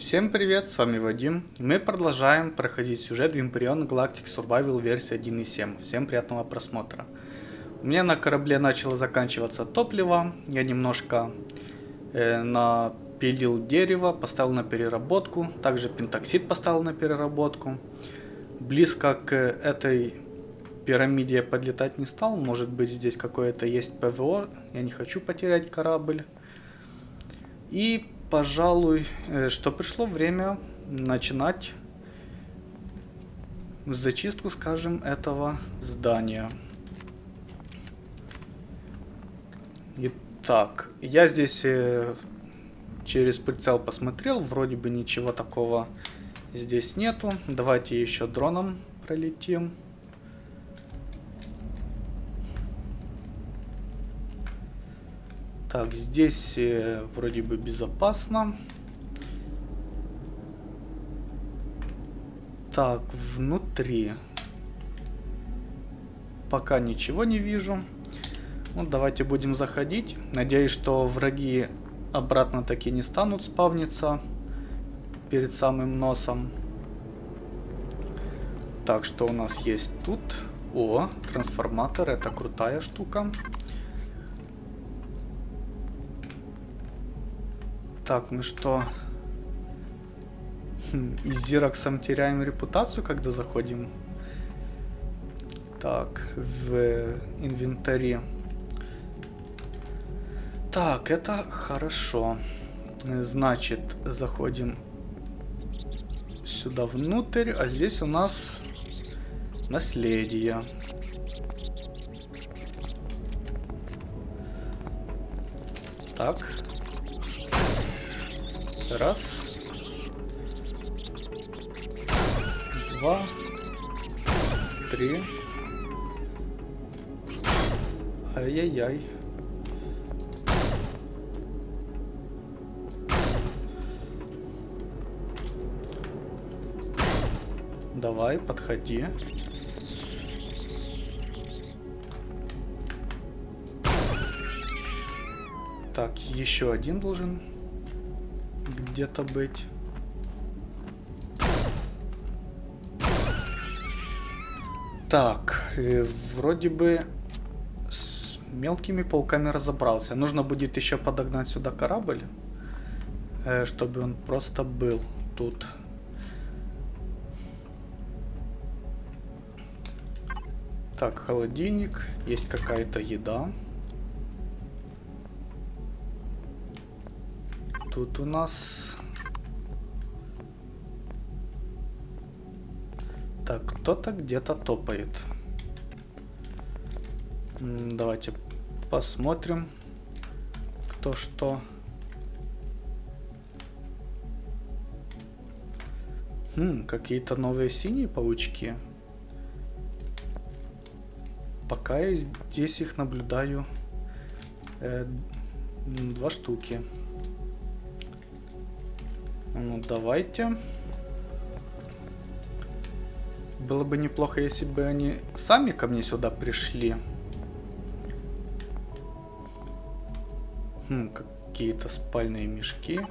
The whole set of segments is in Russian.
Всем привет, с вами Вадим. Мы продолжаем проходить сюжет Vampirion Galactic Survival версии 1.7. Всем приятного просмотра. У меня на корабле начало заканчиваться топливо. Я немножко э, напилил дерево, поставил на переработку. Также пентоксид поставил на переработку. Близко к этой пирамиде я подлетать не стал. Может быть здесь какое-то есть ПВО. Я не хочу потерять корабль. И пожалуй, э, что пришло время начинать зачистку, скажем, этого здания. Итак, я здесь э, через прицел посмотрел, вроде бы ничего такого здесь нету. Давайте еще дроном пролетим. Так, здесь э, вроде бы безопасно. Так, внутри. Пока ничего не вижу. Ну, давайте будем заходить. Надеюсь, что враги обратно таки не станут спавниться перед самым носом. Так, что у нас есть тут? О, трансформатор, это крутая штука. Так, мы что? Хм, и Зироксом теряем репутацию, когда заходим? Так, в инвентаре. Так, это хорошо. Значит, заходим сюда внутрь, а здесь у нас наследие. Так. Раз. Два. Три. Ай-яй-яй. Давай, подходи. Так, еще один должен где-то быть. Так, э, вроде бы с мелкими пауками разобрался. Нужно будет еще подогнать сюда корабль, э, чтобы он просто был тут. Так, холодильник, есть какая-то еда. Тут у нас... Так, кто-то где-то топает. Давайте посмотрим, кто что. Хм, какие-то новые синие паучки. Пока я здесь их наблюдаю э, два штуки. Ну, давайте. Было бы неплохо, если бы они сами ко мне сюда пришли. Хм, какие-то спальные мешки.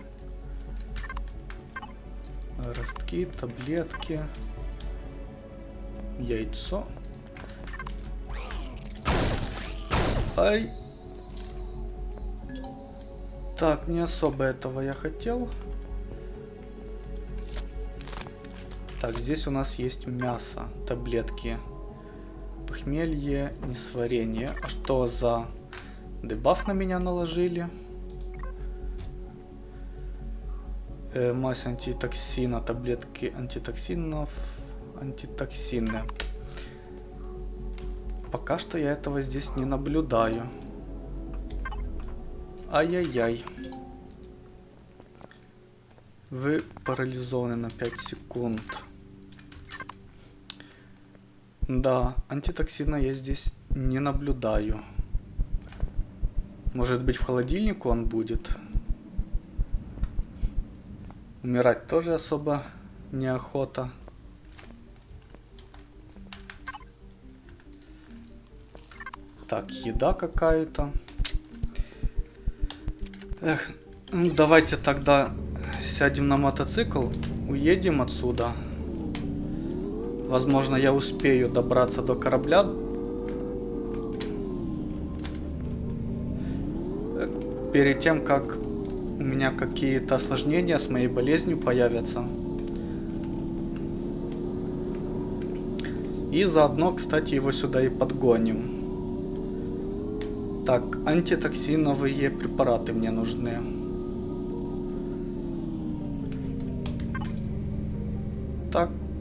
Ростки, таблетки. Яйцо. Ай. Так, не особо этого я хотел. Так, здесь у нас есть мясо, таблетки. Похмелье, несварение. А что за дебаф на меня наложили? Э, мазь антитоксина, таблетки антитоксинов, антитоксины. Пока что я этого здесь не наблюдаю. Ай-яй-яй. Вы парализованы на 5 секунд. Да, антитоксина я здесь не наблюдаю. Может быть в холодильнику он будет. Умирать тоже особо неохота. Так, еда какая-то. Эх, ну давайте тогда сядем на мотоцикл, уедем отсюда. Возможно, я успею добраться до корабля. Перед тем, как у меня какие-то осложнения с моей болезнью появятся. И заодно, кстати, его сюда и подгоним. Так, антитоксиновые препараты мне нужны.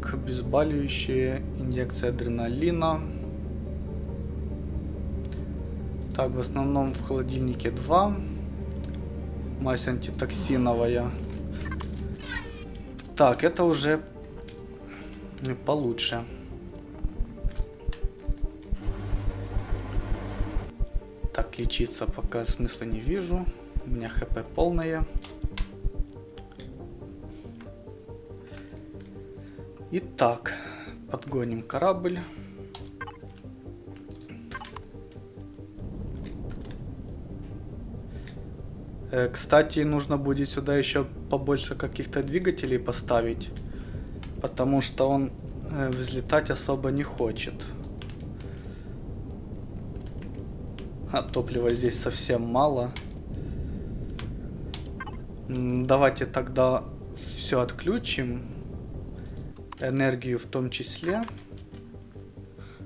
Так, обезболивающие, инъекция адреналина. Так, в основном в холодильнике 2. Мазь антитоксиновая. Так, это уже получше. Так, лечиться пока смысла не вижу. У меня хп полное. Итак, подгоним корабль. Э, кстати, нужно будет сюда еще побольше каких-то двигателей поставить, потому что он э, взлетать особо не хочет. А топлива здесь совсем мало. Давайте тогда все отключим. Энергию в том числе.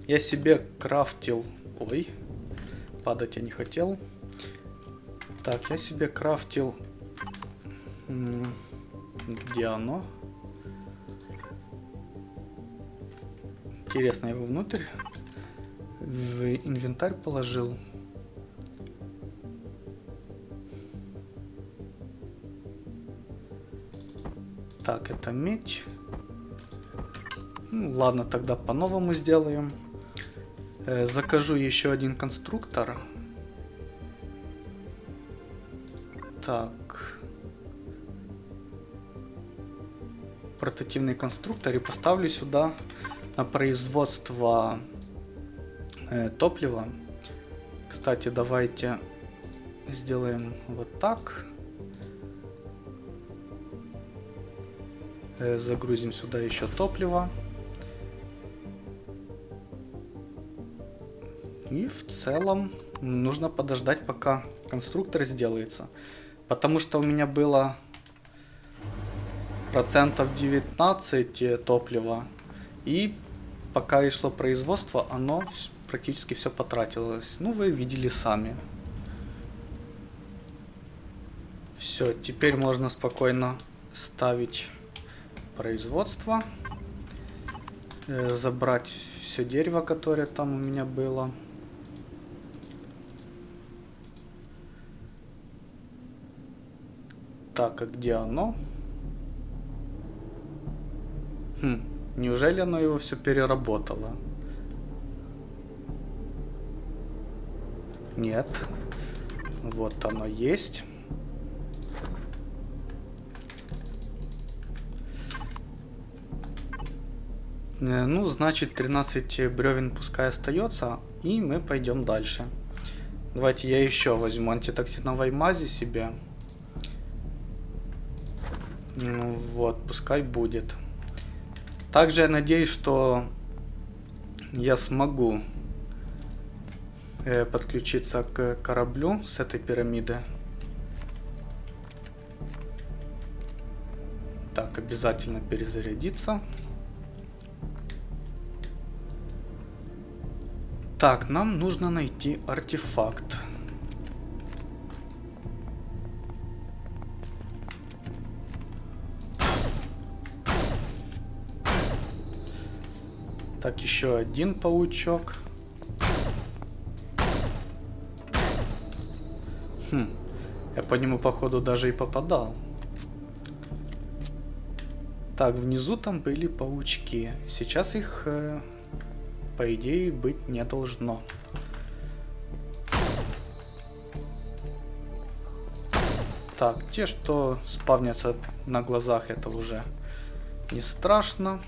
Я себе крафтил... Ой, падать я не хотел. Так, я себе крафтил... Где оно? Интересно, его внутрь в инвентарь положил. Так, это медь. Ладно, тогда по-новому сделаем. Э, закажу еще один конструктор. Так. Портативный конструктор и поставлю сюда на производство э, топлива. Кстати, давайте сделаем вот так. Э, загрузим сюда еще топливо. И в целом нужно подождать, пока конструктор сделается. Потому что у меня было процентов 19 топлива. И пока и шло производство, оно практически все потратилось. Ну, вы видели сами. Все, теперь можно спокойно ставить производство. Э, забрать все дерево, которое там у меня было. Так, а где оно? Хм, неужели оно его все переработало? Нет. Вот оно есть. Э, ну, значит, 13 бревен пускай остается, и мы пойдем дальше. Давайте я еще возьму антитоксиновой мази себе. Вот, пускай будет. Также я надеюсь, что я смогу э, подключиться к кораблю с этой пирамиды. Так, обязательно перезарядиться. Так, нам нужно найти артефакт. Так, еще один паучок. Хм, я по нему, походу, даже и попадал. Так, внизу там были паучки. Сейчас их, э, по идее, быть не должно. Так, те, что спавнятся на глазах, это уже не страшно.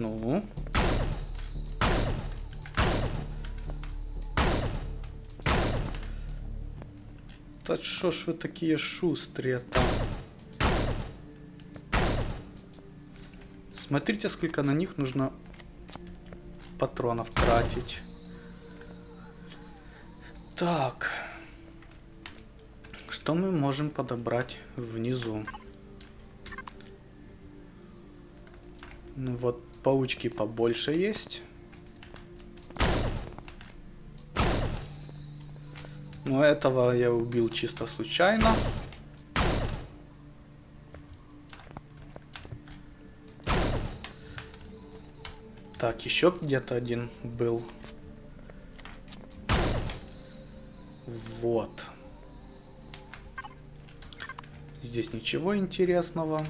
Ну. Да что ж вы такие шустрые-то? Смотрите, сколько на них нужно патронов тратить. Так. Что мы можем подобрать внизу? Ну вот, паучки побольше есть. Но этого я убил чисто случайно. Так, еще где-то один был. Вот. Здесь ничего интересного.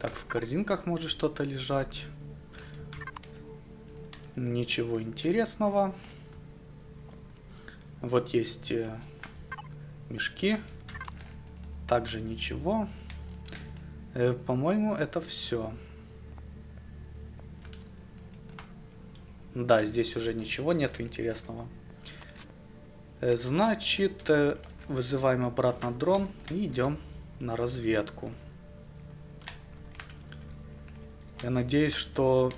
Так, в корзинках может что-то лежать. Ничего интересного. Вот есть э, мешки. Также ничего. Э, По-моему, это все. Да, здесь уже ничего нет интересного. Э, значит, вызываем обратно дрон и идем на разведку. Я надеюсь, что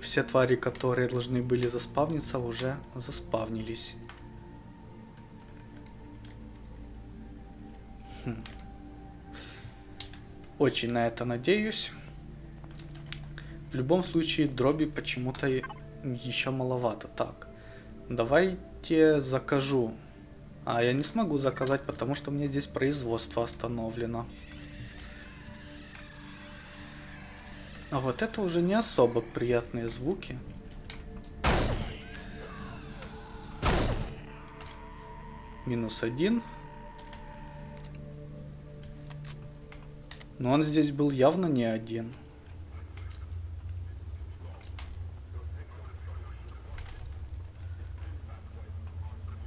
все твари, которые должны были заспавниться, уже заспавнились. Хм. Очень на это надеюсь. В любом случае, дроби почему-то еще маловато. Так, давайте закажу. А, я не смогу заказать, потому что у меня здесь производство остановлено. А вот это уже не особо приятные звуки. Минус один. Но он здесь был явно не один.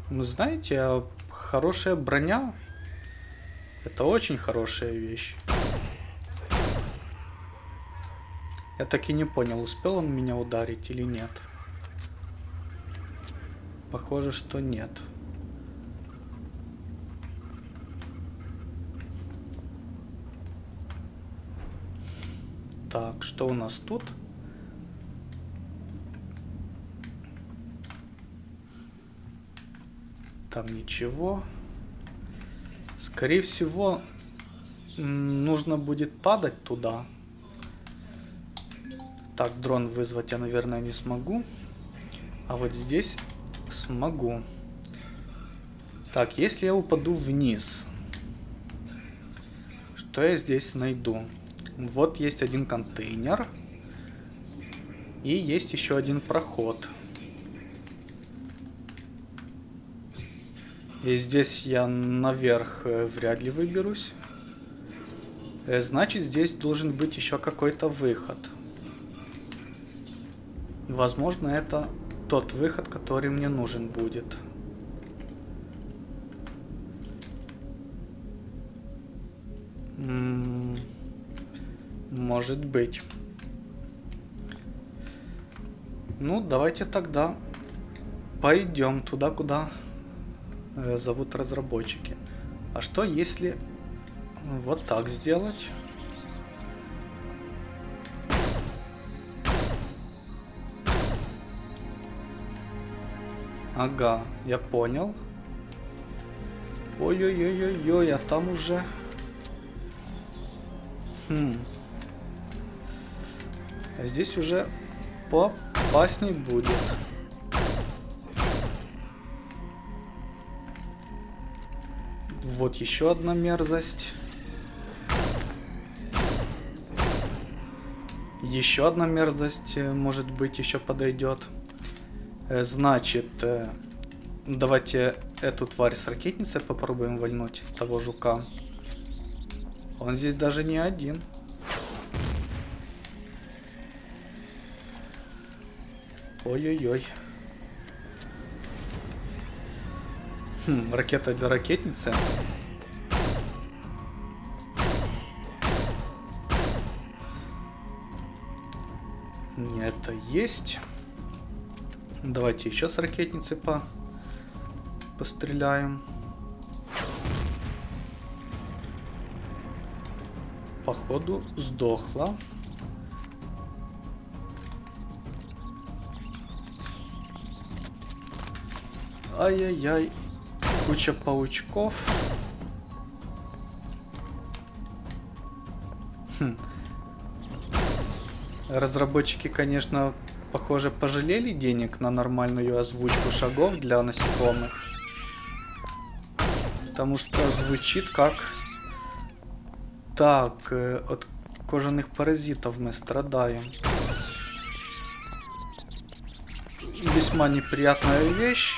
Ну, знаете, а хорошая броня это очень хорошая вещь. Я так и не понял, успел он меня ударить или нет. Похоже, что нет. Так, что у нас тут? Там ничего. Скорее всего, нужно будет падать туда. Так, дрон вызвать я, наверное, не смогу. А вот здесь смогу. Так, если я упаду вниз, что я здесь найду? Вот есть один контейнер. И есть еще один проход. И здесь я наверх э, вряд ли выберусь. Э, значит, здесь должен быть еще какой-то выход. И, возможно, это тот выход, который мне нужен будет. М -м может быть. Ну, давайте тогда пойдем туда, куда Э, зовут разработчики. А что если вот так сделать? Ага, я понял. Ой-ой-ой-ой-ой, а там уже... Хм. А здесь уже поопасней будет. Вот еще одна мерзость. Еще одна мерзость, э, может быть, еще подойдет. Э, значит, э, давайте эту тварь с ракетницей попробуем вальнуть, того жука. Он здесь даже не один. Ой-ой-ой. Хм, ракета для ракетницы. Не, это есть. Давайте еще с ракетницы по... постреляем. Походу сдохла. Ай-яй-яй. Куча паучков. Хм. Разработчики, конечно, похоже, пожалели денег на нормальную озвучку шагов для насекомых. Потому что звучит как... Так, э, от кожаных паразитов мы страдаем. Весьма неприятная вещь.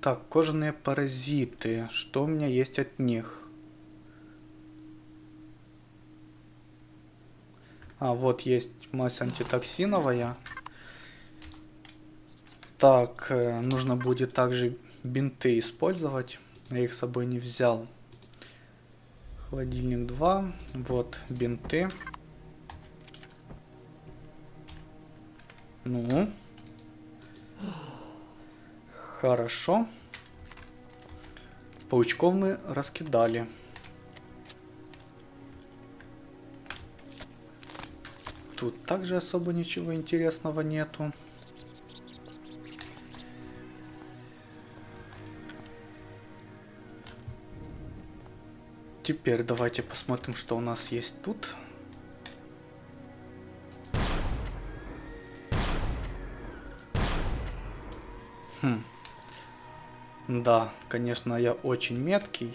Так, кожаные паразиты. Что у меня есть от них? А, вот есть мазь антитоксиновая. Так, э, нужно будет также бинты использовать. Я их с собой не взял. Холодильник 2. Вот бинты. Ну. Хорошо. Паучков мы раскидали. Тут также особо ничего интересного нету. Теперь давайте посмотрим, что у нас есть тут. Хм. Да, конечно, я очень меткий.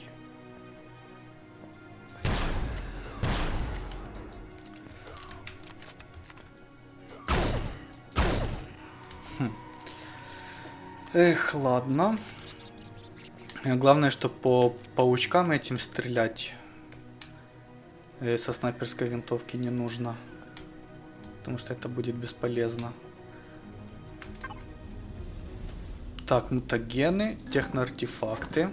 Эх, ладно. Главное, что по паучкам этим стрелять э, со снайперской винтовки не нужно. Потому что это будет бесполезно. Так, мутагены, техноартефакты.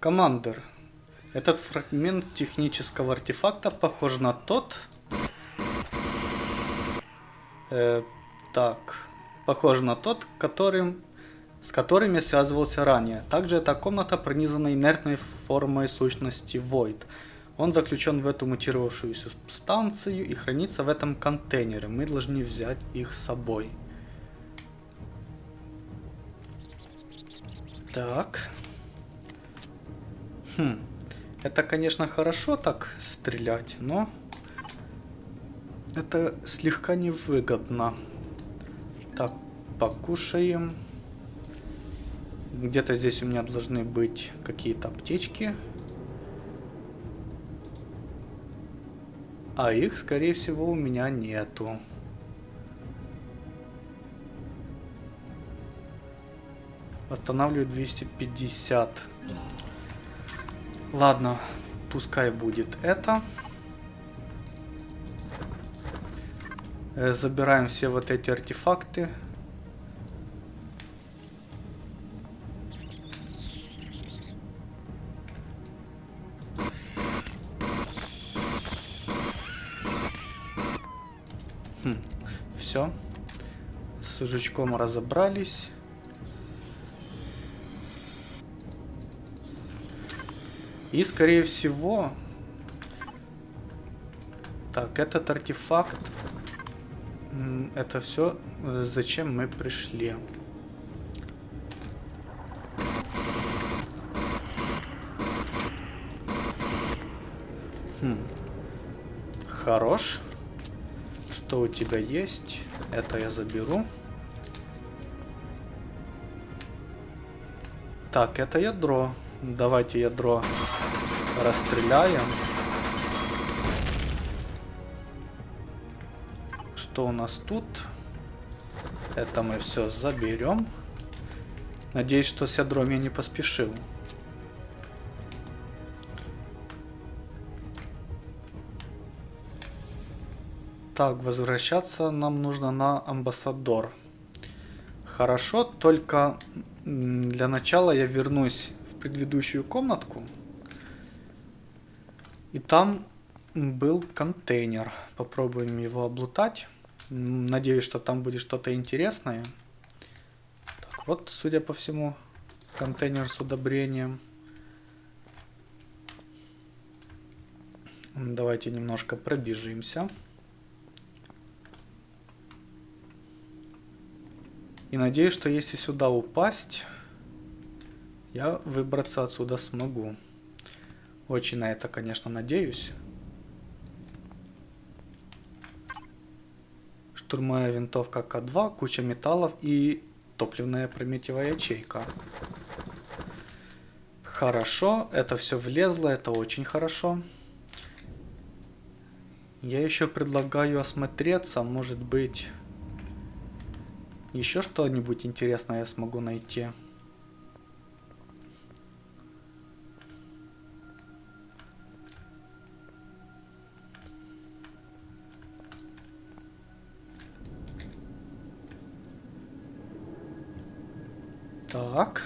Командер. Этот фрагмент технического артефакта похож на тот... Э, так, похож на тот, которым, с которым я связывался ранее. Также эта комната пронизана инертной формой сущности Void. Он заключен в эту мутировавшуюся станцию и хранится в этом контейнере. Мы должны взять их с собой. Так. Хм. Это, конечно, хорошо так стрелять, но... Это слегка невыгодно. Покушаем. Где-то здесь у меня должны быть какие-то аптечки. А их, скорее всего, у меня нету. Восстанавливаю 250. Ладно, пускай будет это. Э, забираем все вот эти артефакты. Все. С жучком разобрались. И, скорее всего... Так, этот артефакт... Это все, зачем мы пришли. Хм. Хорош. Что у тебя есть? Это я заберу. Так, это ядро. Давайте ядро расстреляем. Что у нас тут? Это мы все заберем. Надеюсь, что с ядром я не поспешил. Так, возвращаться нам нужно на амбассадор. Хорошо, только для начала я вернусь в предыдущую комнатку. И там был контейнер. Попробуем его облутать. Надеюсь, что там будет что-то интересное. Так, вот, судя по всему, контейнер с удобрением. Давайте немножко пробежимся. И надеюсь, что если сюда упасть, я выбраться отсюда смогу. Очень на это, конечно, надеюсь. Штурмовая винтовка К2, куча металлов и топливная прометьевая ячейка. Хорошо, это все влезло, это очень хорошо. Я еще предлагаю осмотреться, может быть, еще что-нибудь интересное я смогу найти. Так.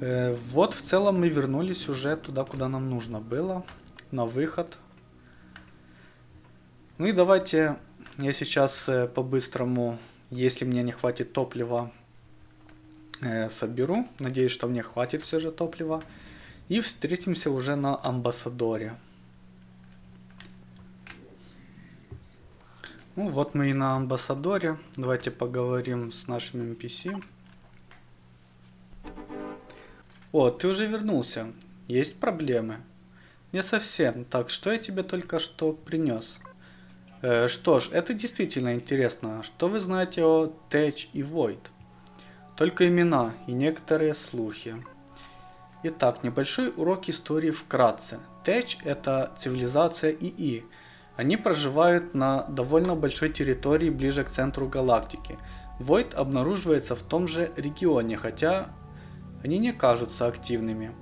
Э, вот в целом мы вернулись уже туда, куда нам нужно было. На выход. Ну и давайте я сейчас э, по-быстрому, если мне не хватит топлива, э, соберу. Надеюсь, что мне хватит все же топлива. И встретимся уже на Амбассадоре. Ну вот мы и на Амбассадоре. Давайте поговорим с нашим NPC. О, ты уже вернулся. Есть проблемы? Не совсем. Так, что я тебе только что принес? Э, что ж, это действительно интересно. Что вы знаете о Тэч и Void? Только имена и некоторые слухи. Итак, небольшой урок истории вкратце. Тэч это цивилизация ИИ, они проживают на довольно большой территории ближе к центру галактики. Войд обнаруживается в том же регионе, хотя они не кажутся активными.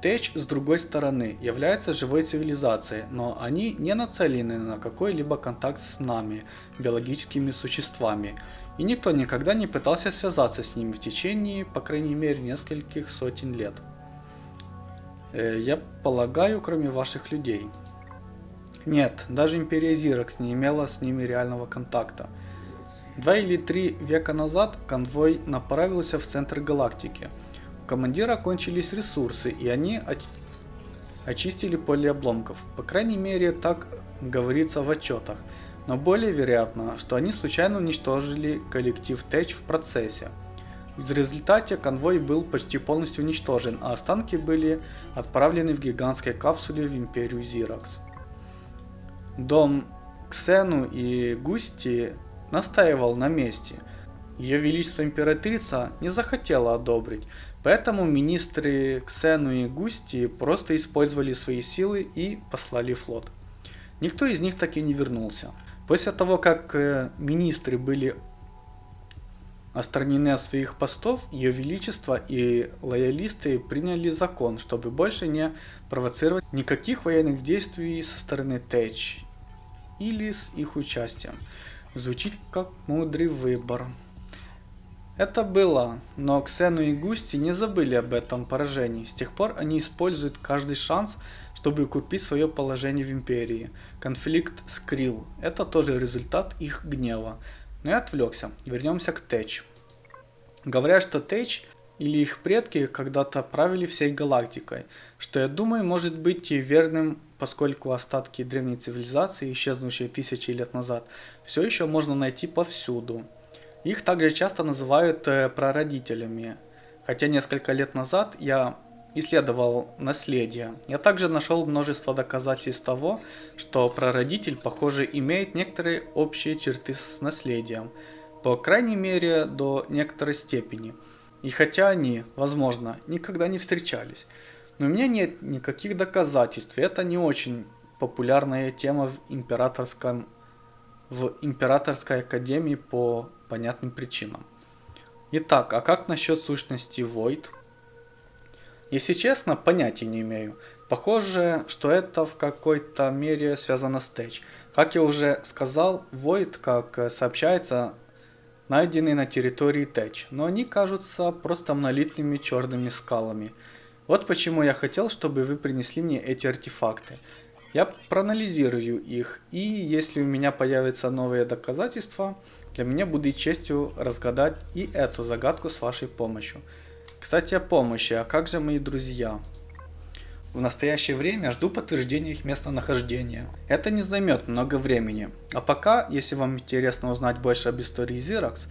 Тэч, с другой стороны, является живой цивилизацией, но они не нацелены на какой-либо контакт с нами, биологическими существами, и никто никогда не пытался связаться с ними в течение, по крайней мере, нескольких сотен лет. Э, я полагаю, кроме ваших людей. Нет, даже Империя Зиракс не имела с ними реального контакта. Два или три века назад конвой направился в центр галактики. Командира кончились ресурсы, и они оч очистили поле обломков. По крайней мере, так говорится в отчетах. Но более вероятно, что они случайно уничтожили коллектив Тэч в процессе. В результате конвой был почти полностью уничтожен, а останки были отправлены в гигантской капсуле в Империю Зиракс. Дом Ксену и Густи настаивал на месте. Ее Величество Императрица не захотела одобрить, поэтому министры Ксену и Густи просто использовали свои силы и послали флот. Никто из них так и не вернулся. После того, как э, министры были отстранены от своих постов, Ее Величество и лоялисты приняли закон, чтобы больше не провоцировать никаких военных действий со стороны Тэч или с их участием. Звучит как мудрый выбор. Это было, но Ксену и Густи не забыли об этом поражении. С тех пор они используют каждый шанс, чтобы купить свое положение в Империи. Конфликт с Крил – это тоже результат их гнева. Но я отвлекся. Вернемся к Тэч. Говорят, что Тэч или их предки когда-то правили всей галактикой, что я думаю может быть и верным поскольку остатки древней цивилизации, исчезнувшие тысячи лет назад, все еще можно найти повсюду. Их также часто называют э, прародителями, хотя несколько лет назад я исследовал наследие. Я также нашел множество доказательств того, что прародитель, похоже, имеет некоторые общие черты с наследием, по крайней мере до некоторой степени. И хотя они, возможно, никогда не встречались, но у меня нет никаких доказательств. Это не очень популярная тема в императорском в императорской академии по понятным причинам. Итак, а как насчет сущности Void? Если честно, понятия не имею. Похоже, что это в какой-то мере связано с Тэч. Как я уже сказал, Void, как сообщается, найдены на территории Тэч, но они кажутся просто монолитными черными скалами – вот почему я хотел, чтобы вы принесли мне эти артефакты. Я проанализирую их, и если у меня появятся новые доказательства, Для меня будет честью разгадать и эту загадку с вашей помощью. Кстати, о помощи, а как же мои друзья? В настоящее время жду подтверждения их местонахождения. Это не займет много времени. А пока, если вам интересно узнать больше об истории Xerox,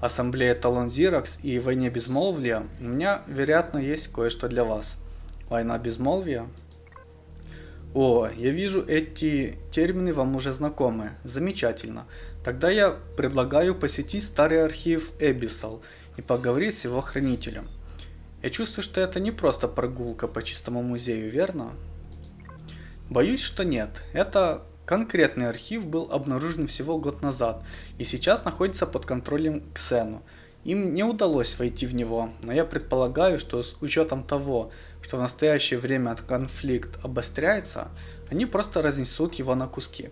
ассамблее Талон Xerox и войне безмолвия, у меня, вероятно, есть кое-что для вас. Война безмолвия? О, я вижу, эти термины вам уже знакомы. Замечательно. Тогда я предлагаю посетить старый архив Эбисал и поговорить с его хранителем. Я чувствую, что это не просто прогулка по чистому музею, верно? Боюсь, что нет. Это конкретный архив был обнаружен всего год назад и сейчас находится под контролем Ксену. Им не удалось войти в него, но я предполагаю, что с учетом того, что в настоящее время конфликт обостряется, они просто разнесут его на куски.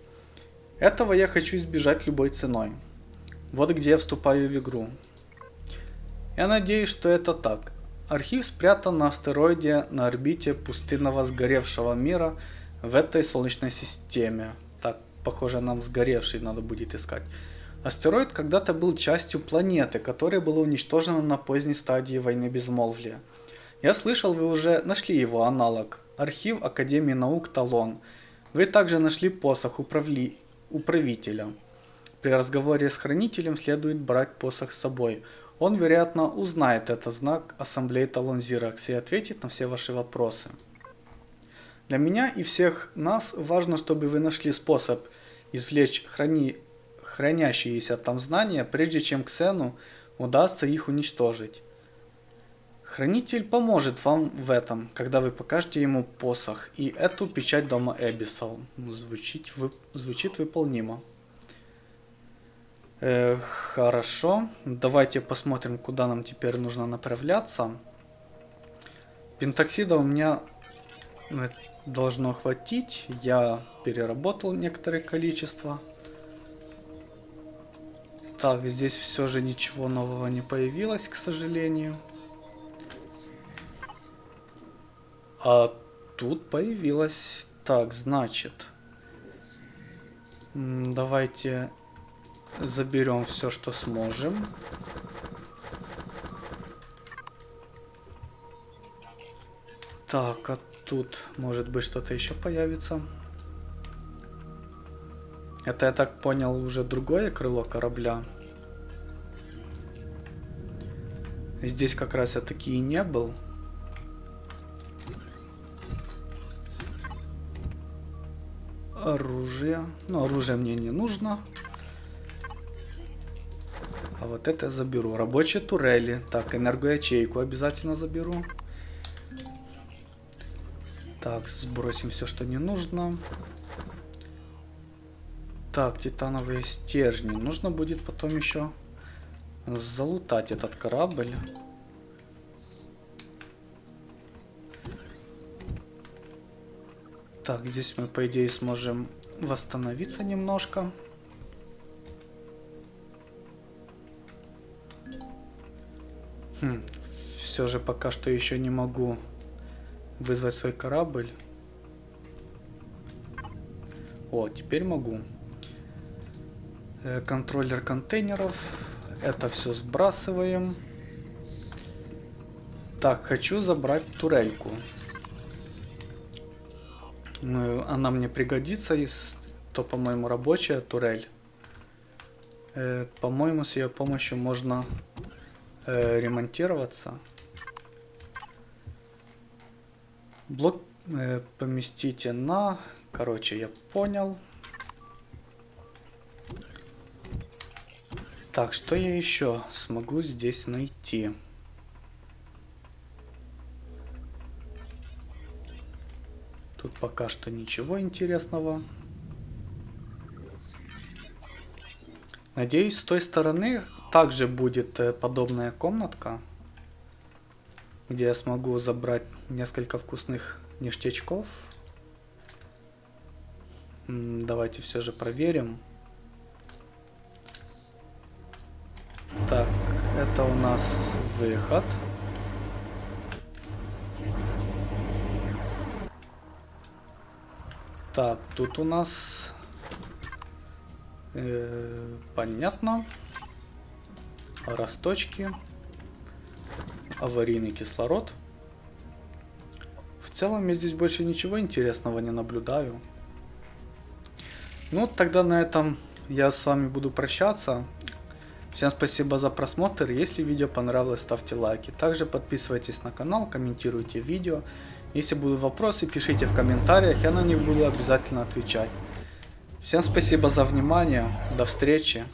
Этого я хочу избежать любой ценой. Вот где я вступаю в игру. Я надеюсь, что это так. Архив спрятан на астероиде на орбите пустынного сгоревшего мира в этой солнечной системе. Так, похоже, нам сгоревший надо будет искать. Астероид когда-то был частью планеты, которая была уничтожена на поздней стадии войны безмолвия. Я слышал, вы уже нашли его аналог. Архив Академии наук Талон. Вы также нашли посох управли... управителя. При разговоре с хранителем следует брать посох с собой. Он, вероятно, узнает этот знак Ассамблеи Талон Зиракс и ответит на все ваши вопросы. Для меня и всех нас важно, чтобы вы нашли способ извлечь храни... хранящиеся там знания, прежде чем Ксену удастся их уничтожить. Хранитель поможет вам в этом, когда вы покажете ему посох и эту печать дома Эбисал. Звучит, вы... звучит выполнимо. Э, хорошо, давайте посмотрим, куда нам теперь нужно направляться. Пентоксида у меня э, должно хватить. Я переработал некоторое количество. Так, здесь все же ничего нового не появилось, к сожалению. А тут появилось. Так, значит. Давайте Заберем все, что сможем. Так, а тут может быть что-то еще появится. Это, я так понял, уже другое крыло корабля. Здесь как раз я таки и не был. Оружие. Ну, оружие мне не нужно. А вот это заберу. Рабочие турели. Так, энергоячейку обязательно заберу. Так, сбросим все, что не нужно. Так, титановые стержни. Нужно будет потом еще залутать этот корабль. Так, здесь мы, по идее, сможем восстановиться немножко. Хм, все же пока что еще не могу вызвать свой корабль. О, теперь могу. Э, контроллер контейнеров. Это все сбрасываем. Так, хочу забрать турельку. Ну, она мне пригодится, то, по-моему, рабочая турель. Э, по-моему, с ее помощью можно э, ремонтироваться. Блок э, поместите на... Короче, я понял. Так, что я еще смогу здесь найти? Тут пока что ничего интересного. Надеюсь, с той стороны также будет э, подобная комнатка, где я смогу забрать несколько вкусных ништячков. Давайте все же проверим. Так, это у нас выход. Так, тут у нас... Э, понятно. Росточки, аварийный кислород. В целом я здесь больше ничего интересного не наблюдаю. Ну, тогда на этом я с вами буду прощаться. Всем спасибо за просмотр. Если видео понравилось, ставьте лайки. Также подписывайтесь на канал, комментируйте видео. Если будут вопросы, пишите в комментариях, я на них буду обязательно отвечать. Всем спасибо за внимание. До встречи.